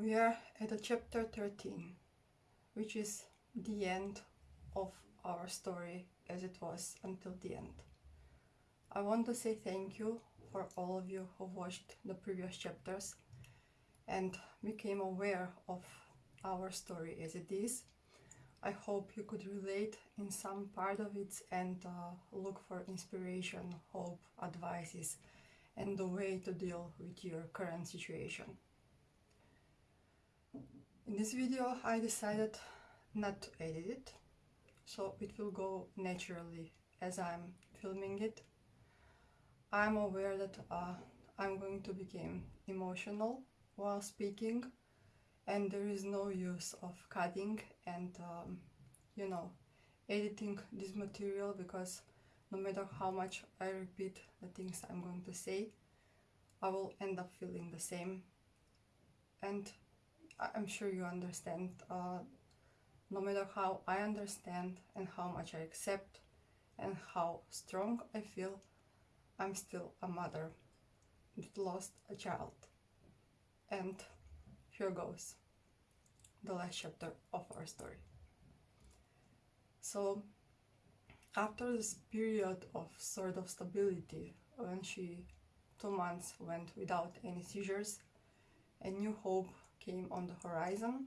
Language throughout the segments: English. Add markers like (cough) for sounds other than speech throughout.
We are at the chapter 13, which is the end of our story as it was until the end. I want to say thank you for all of you who watched the previous chapters and became aware of our story as it is. I hope you could relate in some part of it and uh, look for inspiration, hope, advices, and the way to deal with your current situation. In this video I decided not to edit it, so it will go naturally as I'm filming it. I'm aware that uh, I'm going to become emotional while speaking and there is no use of cutting and um, you know editing this material because no matter how much I repeat the things I'm going to say I will end up feeling the same and I'm sure you understand uh, no matter how I understand and how much I accept and how strong I feel I'm still a mother that lost a child. And here goes the last chapter of our story. So after this period of sort of stability when she two months went without any seizures a new hope came on the horizon.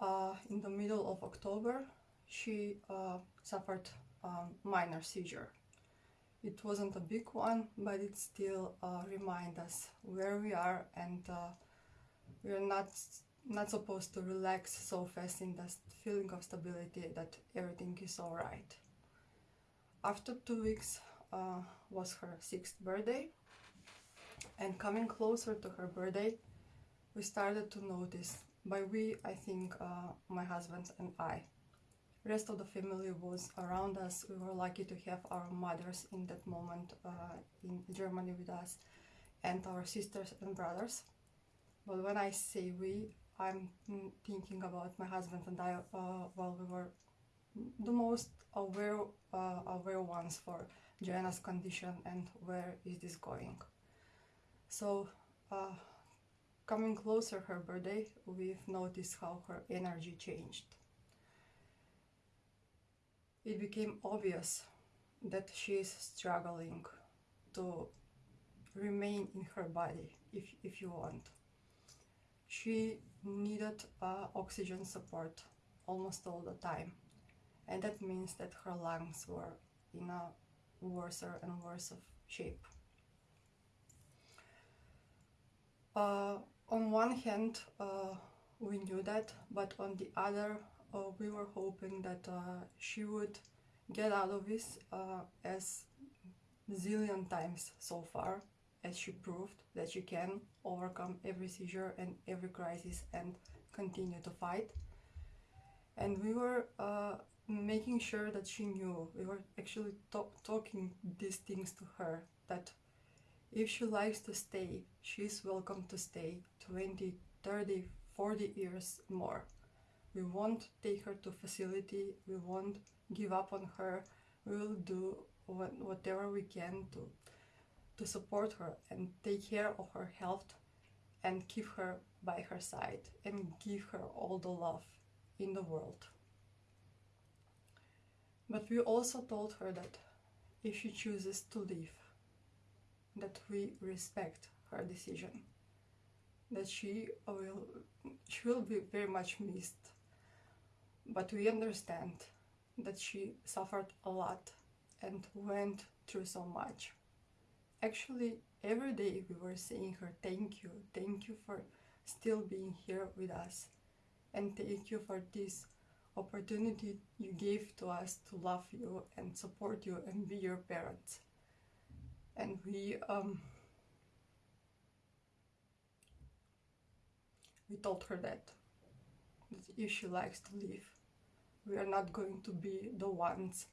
Uh, in the middle of October, she uh, suffered a minor seizure. It wasn't a big one, but it still uh, reminds us where we are and uh, we're not not supposed to relax so fast in the feeling of stability that everything is alright. After two weeks uh, was her sixth birthday and coming closer to her birthday we started to notice, by we I think uh, my husband and I. Rest of the family was around us. We were lucky to have our mothers in that moment uh, in Germany with us and our sisters and brothers. But when I say we, I'm thinking about my husband and I uh, while we were the most aware, uh, aware ones for Joanna's condition and where is this going. So uh, Coming closer her birthday, we've noticed how her energy changed. It became obvious that she is struggling to remain in her body, if, if you want. She needed uh, oxygen support almost all the time. And that means that her lungs were in a worse and worse of shape. Uh, on one hand, uh, we knew that, but on the other, uh, we were hoping that uh, she would get out of this uh, as zillion times so far as she proved that she can overcome every seizure and every crisis and continue to fight. And we were uh, making sure that she knew, we were actually talking these things to her, that if she likes to stay, she's welcome to stay 20, 30, 40 years more. We won't take her to facility, we won't give up on her, we will do whatever we can to, to support her and take care of her health and keep her by her side and give her all the love in the world. But we also told her that if she chooses to leave, that we respect her decision, that she will, she will be very much missed, but we understand that she suffered a lot and went through so much. Actually, every day we were saying her thank you, thank you for still being here with us, and thank you for this opportunity you gave to us to love you and support you and be your parents and we um, we told her that, that if she likes to leave, we are not going to be the ones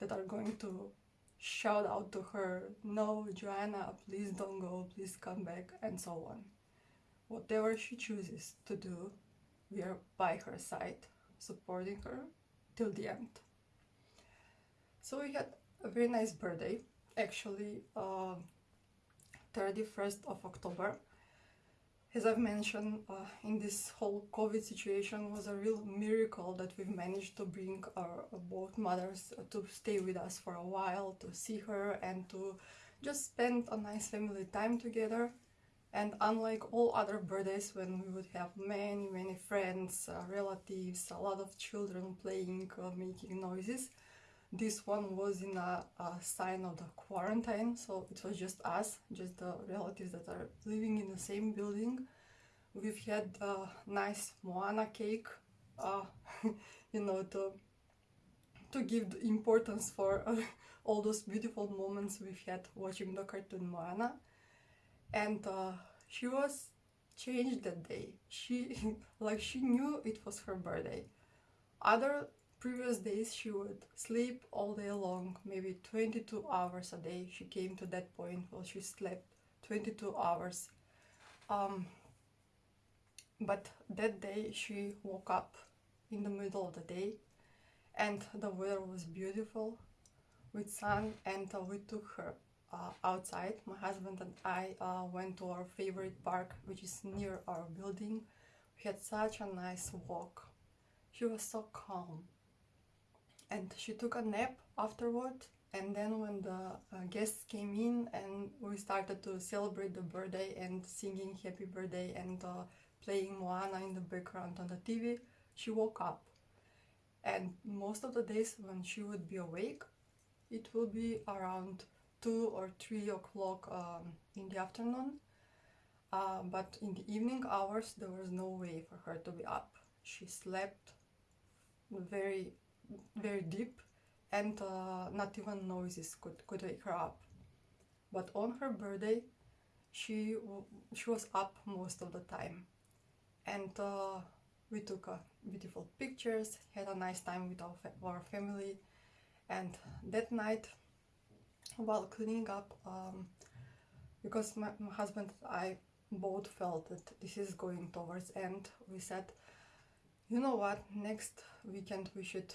that are going to shout out to her, no, Joanna, please don't go, please come back, and so on. Whatever she chooses to do, we are by her side, supporting her till the end. So we had a very nice birthday actually uh, 31st of October as I've mentioned, uh, in this whole COVID situation was a real miracle that we've managed to bring our both mothers to stay with us for a while, to see her and to just spend a nice family time together. And unlike all other birthdays when we would have many, many friends, uh, relatives, a lot of children playing, uh, making noises, this one was in a, a, sign of the quarantine, so it was just us, just the relatives that are living in the same building. We've had a nice Moana cake, uh, (laughs) you know, to to give the importance for uh, (laughs) all those beautiful moments we've had watching the cartoon Moana. And uh, she was changed that day. She (laughs) like she knew it was her birthday. Other previous days she would sleep all day long, maybe 22 hours a day. She came to that point where she slept 22 hours. Um, but that day she woke up in the middle of the day and the weather was beautiful with sun and uh, we took her uh, outside. My husband and I uh, went to our favorite park which is near our building. We had such a nice walk. She was so calm and she took a nap afterward and then when the uh, guests came in and we started to celebrate the birthday and singing happy birthday and uh, playing Moana in the background on the TV, she woke up. And most of the days when she would be awake, it will be around 2 or 3 o'clock um, in the afternoon. Uh, but in the evening hours, there was no way for her to be up. She slept very, very deep and uh, not even noises could, could wake her up. But on her birthday, she, she was up most of the time. And uh, we took uh, beautiful pictures, had a nice time with our, fa our family. And that night, while cleaning up, um, because my, my husband and I both felt that this is going towards end, we said, you know what, next weekend we should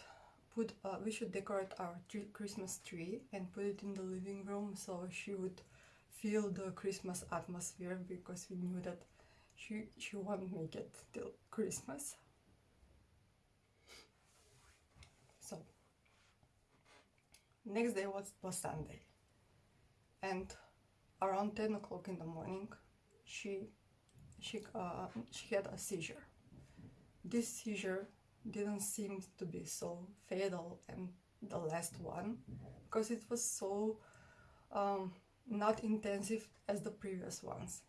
put uh, we should decorate our tree, Christmas tree and put it in the living room so she would feel the Christmas atmosphere because we knew that she she won't make it till Christmas. So next day was was Sunday, and around ten o'clock in the morning, she she uh, she had a seizure. This seizure didn't seem to be so fatal and the last one because it was so um, not intensive as the previous ones.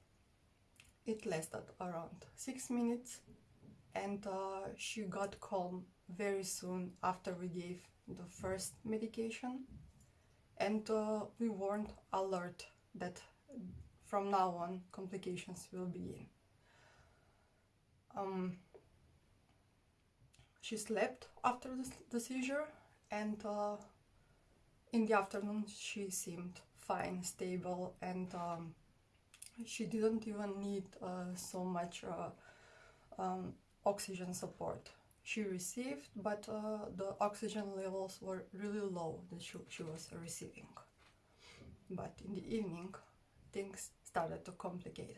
It lasted around six minutes and uh, she got calm very soon after we gave the first medication and uh, we weren't alert that from now on complications will begin. Um, she slept after the, the seizure and uh, in the afternoon she seemed fine, stable and um, she didn't even need uh, so much uh, um, oxygen support. She received, but uh, the oxygen levels were really low that she, she was receiving. But in the evening, things started to complicate.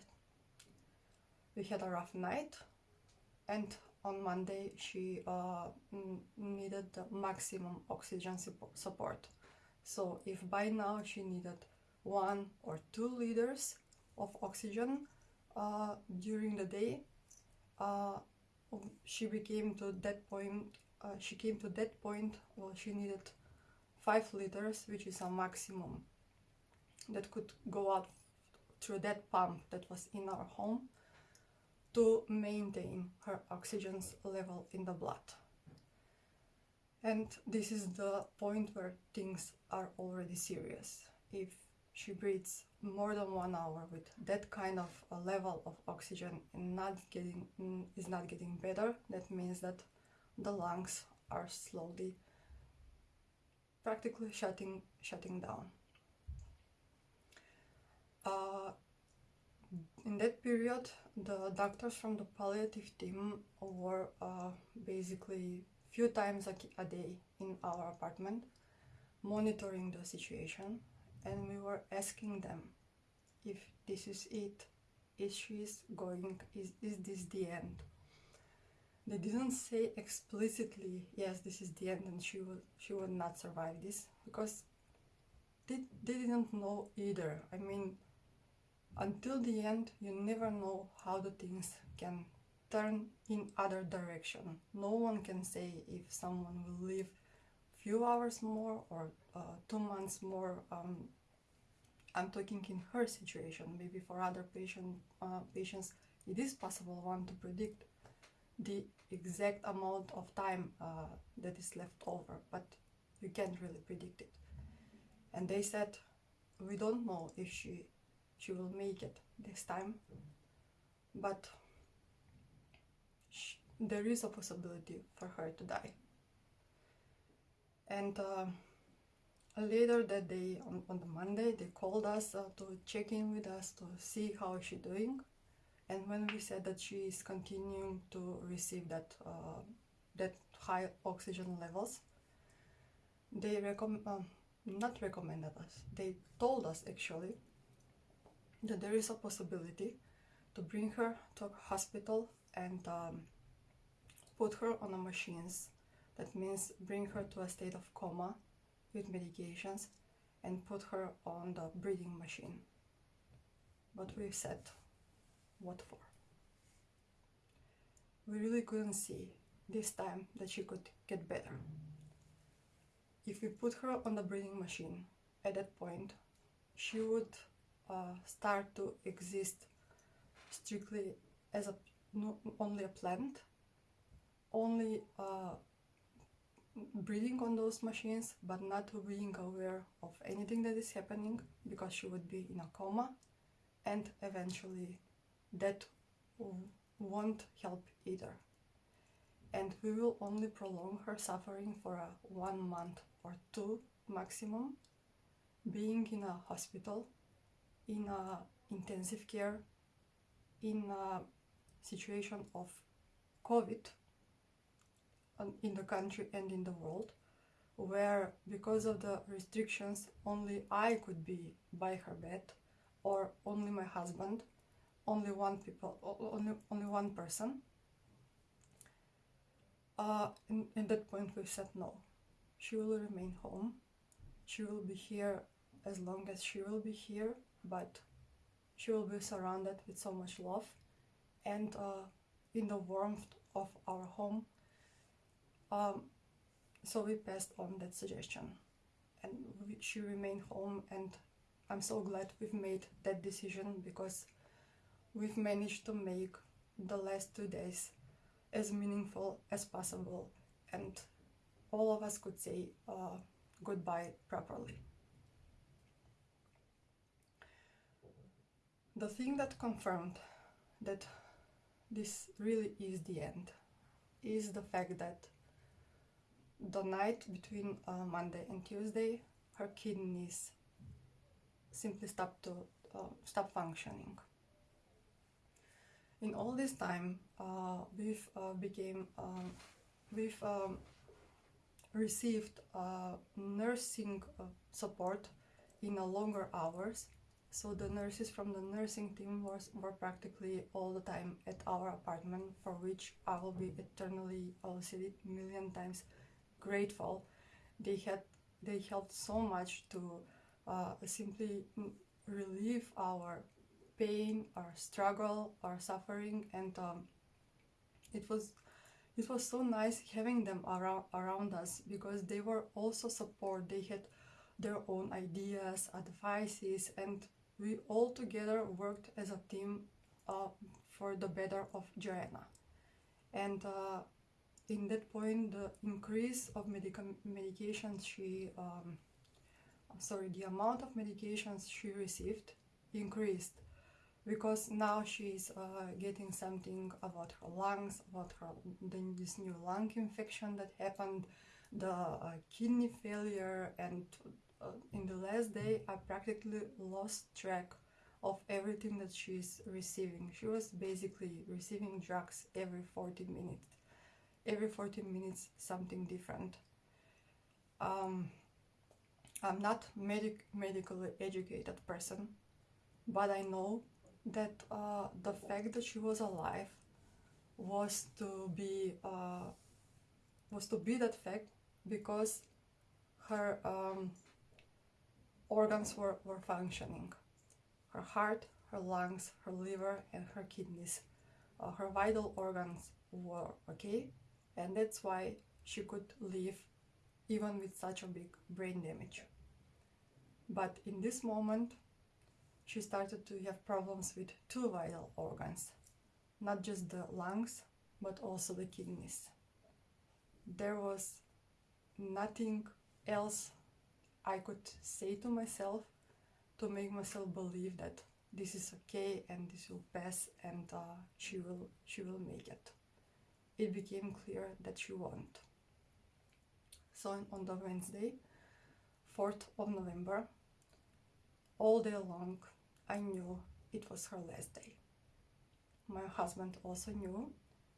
We had a rough night, and on Monday she uh, needed the maximum oxygen support. So if by now she needed one or two liters of oxygen uh, during the day, uh, she became to that point. Uh, she came to that point where she needed five liters, which is a maximum that could go out through that pump that was in our home to maintain her oxygen level in the blood. And this is the point where things are already serious. If she breathes more than one hour with that kind of a level of oxygen and not getting mm, is not getting better, that means that the lungs are slowly practically shutting shutting down. Uh, in that period, the doctors from the palliative team were uh, basically few times a, day in our apartment monitoring the situation and we were asking them if this is it is she is going is, is this the end? They didn't say explicitly yes this is the end and she will she will not survive this because they, they didn't know either. I mean until the end you never know how the things can turn in other direction no one can say if someone will live few hours more or uh, two months more um, i'm talking in her situation maybe for other patient uh, patients it is possible one to predict the exact amount of time uh, that is left over, but you can't really predict it. And they said, we don't know if she she will make it this time, but she, there is a possibility for her to die. And uh, later that day, on, on the Monday, they called us uh, to check in with us to see how is she doing. And when we said that she is continuing to receive that uh, that high oxygen levels they recommend um, not recommended us. They told us actually that there is a possibility to bring her to a hospital and um, put her on the machines that means bring her to a state of coma with medications and put her on the breathing machine but we said what for. We really couldn't see this time that she could get better. If we put her on the breathing machine at that point, she would uh, start to exist strictly as a no, only a plant, only uh, breathing on those machines, but not being aware of anything that is happening because she would be in a coma and eventually that won't help either. And we will only prolong her suffering for a one month or two maximum, being in a hospital, in a intensive care, in a situation of COVID in the country and in the world, where because of the restrictions only I could be by her bed or only my husband only one people, only, only one person. Uh, that point we said no. She will remain home. She will be here as long as she will be here, but she will be surrounded with so much love and uh, in the warmth of our home. Um, so we passed on that suggestion and we, she remained home and I'm so glad we've made that decision because we've managed to make the last two days as meaningful as possible and all of us could say uh, goodbye properly. The thing that confirmed that this really is the end is the fact that the night between uh, Monday and Tuesday, her kidneys simply stopped to uh, stop functioning. In all this time uh, we've uh, became um, we've um, received uh, nursing uh, support in a longer hours so the nurses from the nursing team was, were practically all the time at our apartment for which I will be eternally I will say it million times grateful. They had they helped so much to uh, simply relieve our pain or struggle or suffering and um, it was it was so nice having them around around us because they were also support. They had their own ideas advices and we all together worked as a team uh, for the better of Joanna. And uh, in that point the increase of medica medications she um, sorry the amount of medications she received increased because now she's uh, getting something about her lungs, about her this new lung infection that happened, the uh, kidney failure, and in the last day I practically lost track of everything that she's receiving. She was basically receiving drugs every 40 minutes. Every 40 minutes, something different. Um, I'm not medic medically educated person, but I know that uh, the fact that she was alive was to be uh, was to be that fact because her um, organs were, were functioning. Her heart her lungs her liver and her kidneys. Uh, her vital organs were okay and that's why she could live even with such a big brain damage. But in this moment she started to have problems with two vital organs not just the lungs, but also the kidneys. There was nothing else I could say to myself to make myself believe that this is okay and this will pass and uh, she will she will make it. It became clear that she won't. So on the Wednesday, 4th of November, all day long, I knew it was her last day my husband also knew.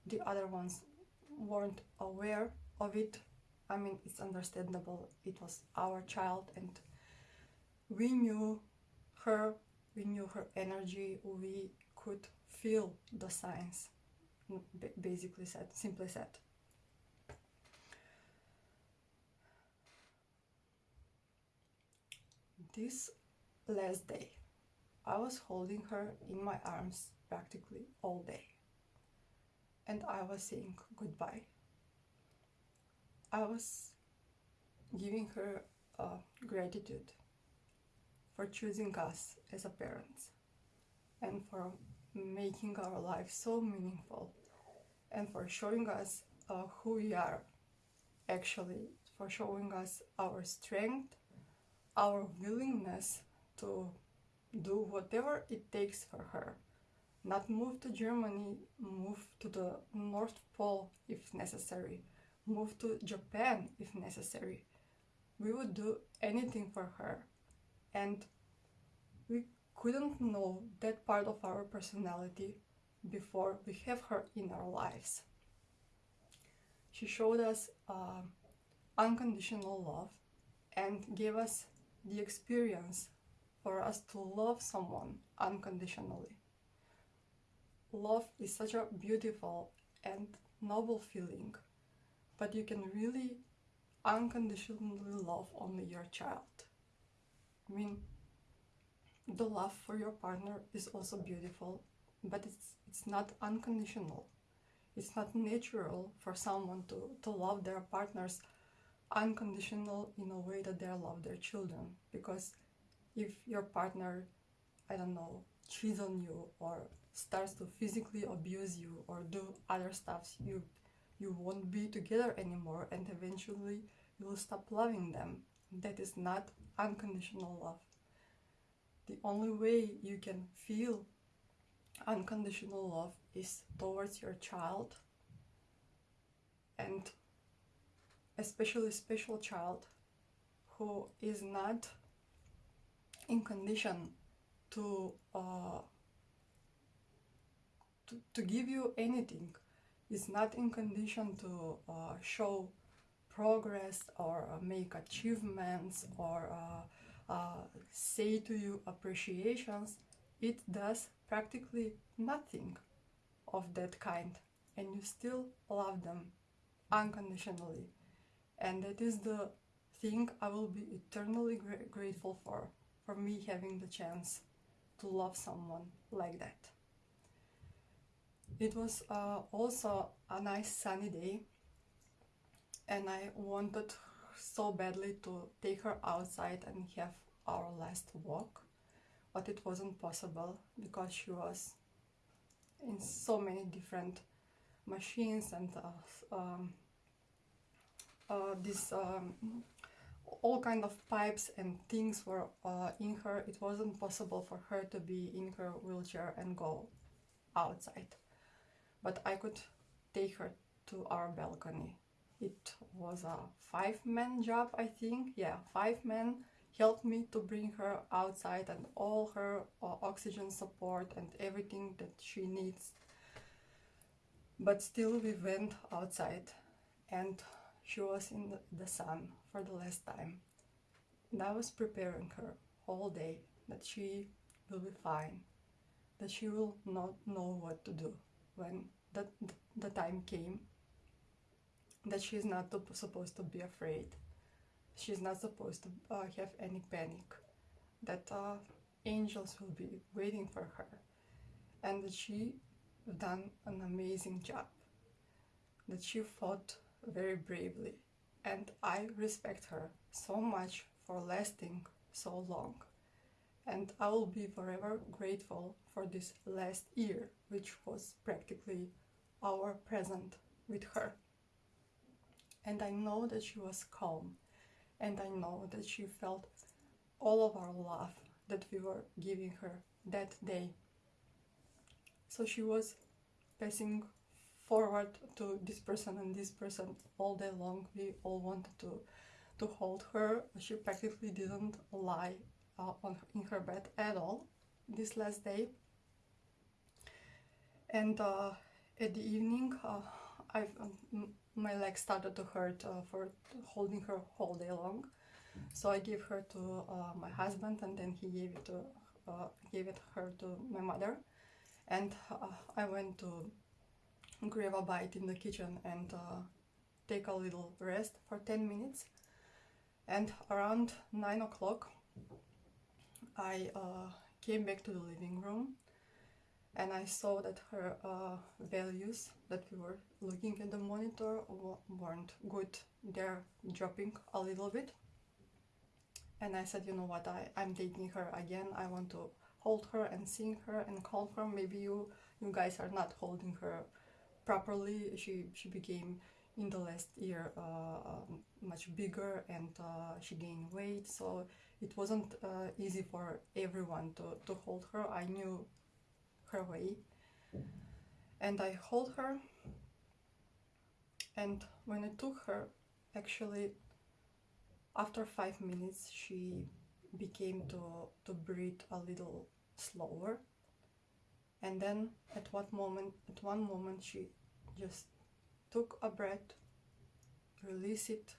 The other ones weren't aware of it. I mean, it's understandable. It was our child, and we knew her, we knew her energy, we could feel the signs, basically said, simply said. This last day, I was holding her in my arms practically all day. And I was saying goodbye. I was giving her uh, gratitude for choosing us as a parents and for making our life so meaningful and for showing us uh, who we are actually for showing us our strength our willingness to do whatever it takes for her. Not move to Germany, move to the North Pole if necessary, move to Japan if necessary. We would do anything for her. And we couldn't know that part of our personality before we have her in our lives. She showed us uh, unconditional love and gave us the experience for us to love someone unconditionally love is such a beautiful and noble feeling, but you can really unconditionally love only your child. I mean, the love for your partner is also beautiful, but it's it's not unconditional. It's not natural for someone to, to love their partners unconditional in a way that they love their children. Because if your partner, I don't know, cheats on you or starts to physically abuse you or do other stuff you you won't be together anymore and eventually you will stop loving them. That is not unconditional love. The only way you can feel unconditional love is towards your child and especially special child who is not in condition to uh, to, to give you anything is not in condition to uh, show progress or uh, make achievements or uh, uh, say to you appreciations, it does practically nothing of that kind and you still love them unconditionally. And that is the thing I will be eternally gra- grateful for, for me having the chance to love someone like that. It was uh, also a nice sunny day, and I wanted so badly to take her outside and have our last walk, but it wasn't possible because she was in so many different machines and uh, um, uh, this um, all kind of pipes and things were uh, in her. It wasn't possible for her to be in her wheelchair and go outside but I could take her to our balcony. It was a five man job, I think. Yeah, five men helped me to bring her outside and all her uh, oxygen support and everything that she needs. But still, we went outside and she was in the sun for the last time. And I was preparing her all day that she will be fine. that she will not know what to do when the, the time came that she's not supposed to be afraid. She's not supposed to uh, have any panic that uh, angels will be waiting for her. And that she done an amazing job. That she fought very bravely. And i respect her so much for lasting so long and i will be forever grateful for this last year which was practically our present with her and i know that she was calm and I know that she felt all of our love that we were giving her that day. So she was passing forward to this person and this person all day long. We all wanted to to hold her. She practically didn't lie uh, on in her bed at all this last day. And uh, at the evening, uh, I um, my legs started to hurt uh, for holding her all day long. So I gave her to uh, my husband, and then he gave it to gave it her to my mother, and I went to grab a bite in the kitchen and take a little rest for ten minutes. And around nine o'clock, I uh, came back to the living room and I saw that her uh, values that we were looking at the monitor weren't good. They're dropping a little bit. And I said, you know what, I, I'm taking her again. I want to hold her and sing her and call her. Maybe you you guys are not holding her properly. She she became in the last year uh, um, much bigger and uh, she gained weight. So it wasn't uh, easy for everyone to, to hold her. I knew her way. And I hold her. And when I took her actually after five minutes she became to, to breathe a little slower. And then at what moment at one moment she just took a breath release it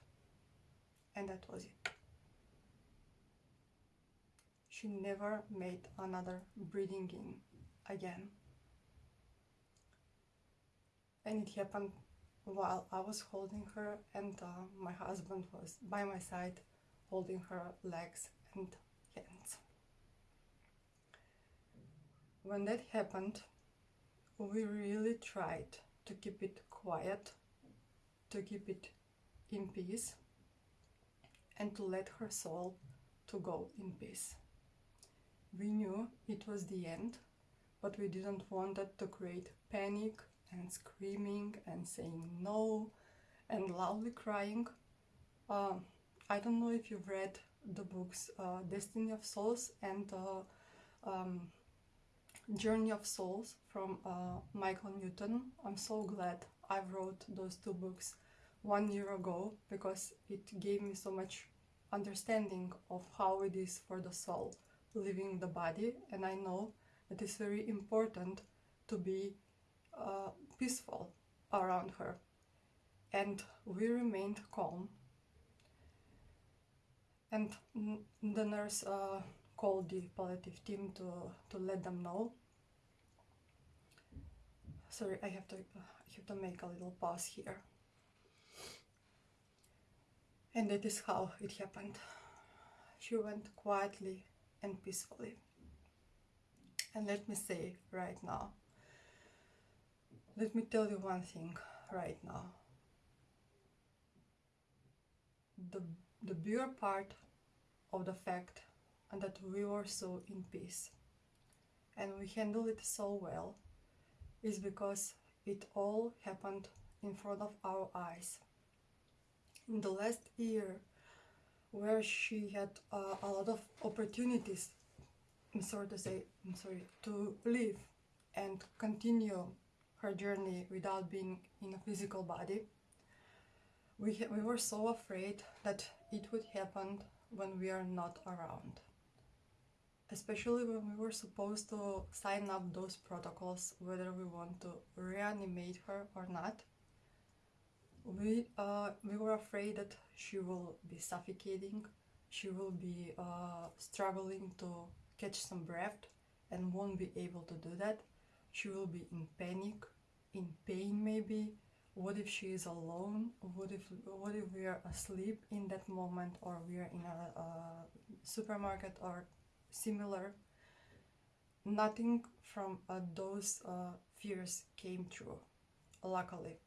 and that was it she never made another breathing in again. And it happened while I was holding her, and uh, my husband was by my side holding her legs and hands. When that happened, we really tried to keep it quiet, to keep it in peace, and to let her soul to go in peace. We knew it was the end, but we didn't want that to create panic and screaming and saying no and loudly crying. Uh, I don't know if you've read the books uh, Destiny of Souls and uh, um, Journey of Souls from uh, Michael Newton. I'm so glad I wrote those two books one year ago because it gave me so much understanding of how it is for the soul leaving the body and I know it is very important to be uh, peaceful around her. And we remained calm. And the nurse uh, called the palliative team to, to let them know. Sorry, I have to uh, I have to make a little pause here. And that is how it happened. She went quietly and peacefully. And let me say right now, let me tell you one thing right now. The, the bigger part of the fact that we were so in peace and we handled it so well is because it all happened in front of our eyes. In the last year, where she had uh, a lot of opportunities I'm to say, I'm sorry, to live and continue her journey without being in a physical body. We, we were so afraid that it would happen when we are not around. Especially when we were supposed to sign up those protocols, whether we want to reanimate her or not. We, uh, we were afraid that she will be suffocating, she will be uh, struggling to catch some breath and won't be able to do that. She will be in panic, in pain maybe. What if she is alone? What if what if we are asleep in that moment or we are in a, a supermarket or similar? Nothing from uh, those uh, fears came true, luckily.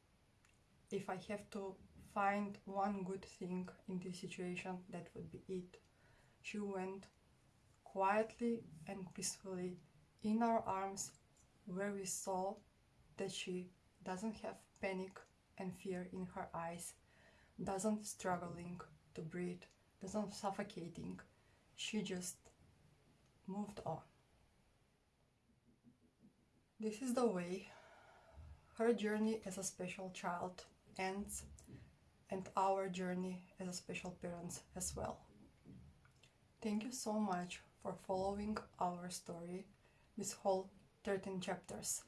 If I have to find one good thing in this situation, that would be it. She went quietly and peacefully in our arms where we saw that she doesn't have panic and fear in her eyes, doesn't struggling to breathe, doesn't suffocating. She just moved on. This is the way her journey as a special child ends and our journey as a special parents as well. Thank you so much for following our story, this whole 13 chapters.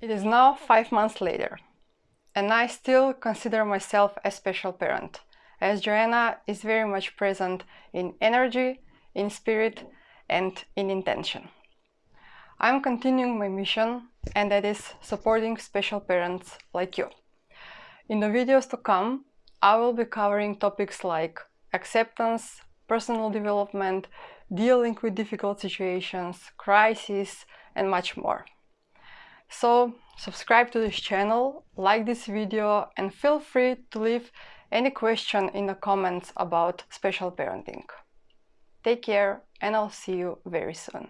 It is now five months later, and I still consider myself a special parent, as Joanna is very much present in energy, in spirit, and in intention. I'm continuing my mission, and that is supporting special parents like you. In the videos to come, I will be covering topics like acceptance, personal development, dealing with difficult situations, crises, and much more. So subscribe to this channel, like this video, and feel free to leave any question in the comments about special parenting. Take care and I'll see you very soon.